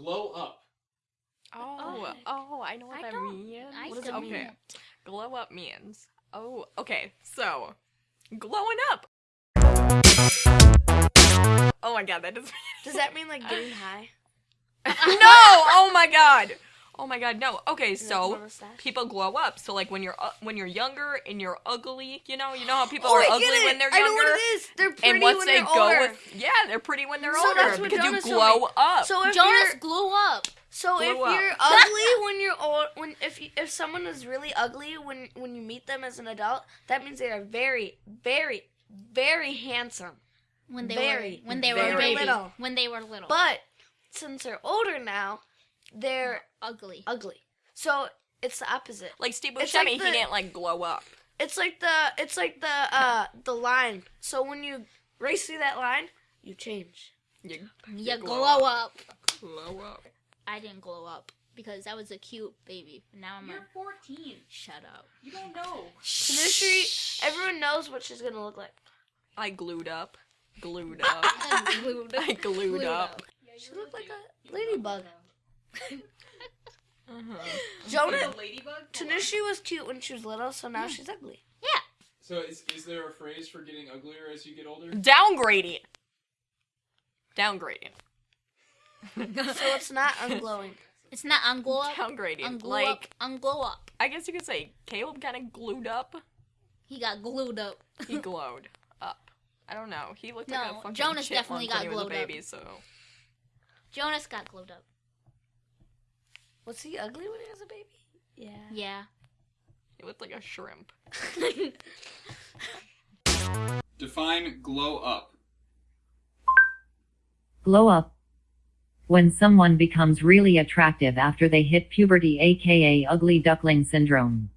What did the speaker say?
glow up. Oh, oh, oh, I know what I that don't- means. I What does still it mean? don't. Glow up means. Oh, okay. So, glowing up. Oh my god, that doesn't. Does that mean like getting high? no! Oh my god. Oh my god, no. Okay, so from a stash? people glow up. So like when you're uh, when you're younger and you're ugly, you know, you know how people oh, are I ugly it. when they're younger. I know younger. what it is. They're pretty and once when they they're go older. with yeah, they're pretty when they're So older that's what because Jonas you told glow up. So if Jonas you're glow up. so if up. you're ugly when you're old, when if if someone is really ugly when when you meet them as an adult, that means they are very very very handsome. When they Very, were when they very were baby. little. When they were little. But since they're older now, they're ugly. ugly. So it's the opposite. like Steve It's Buscemi, like the- he didn't like glow up. It's like the it's like the uh the line. So when you race through that line, you change. You, You glow glow up. glow up. I didn't glow up because I was a cute baby. Now I'm You're a 14. shut up. You don't know. Tanushi, everyone knows what she's gonna look like. I glued up. Glued up. Glued I glued, Glued up. up. She looked like a ladybug. Uh-huh. Jonah, You're a ladybug? Tanushi was cute when she was little, so now she's ugly. Yeah. So is, is there a phrase for getting uglier as you get older? Downgrading. Downgrading. So it's not unglowing. It's not unglow up. Downgrading. Unglow like up. Unglow up. I guess you could say Caleb kind of glued up. He got glued up. He glowed up. I don't know. He looked No, like a fucking Jonas chipmunk definitely when got he was a up. baby. So Jonas got glued up. Was he ugly when he was a baby? Yeah. Yeah. he looked like a shrimp. Define glow up. Glow up. When someone becomes really attractive after they hit puberty aka ugly duckling syndrome.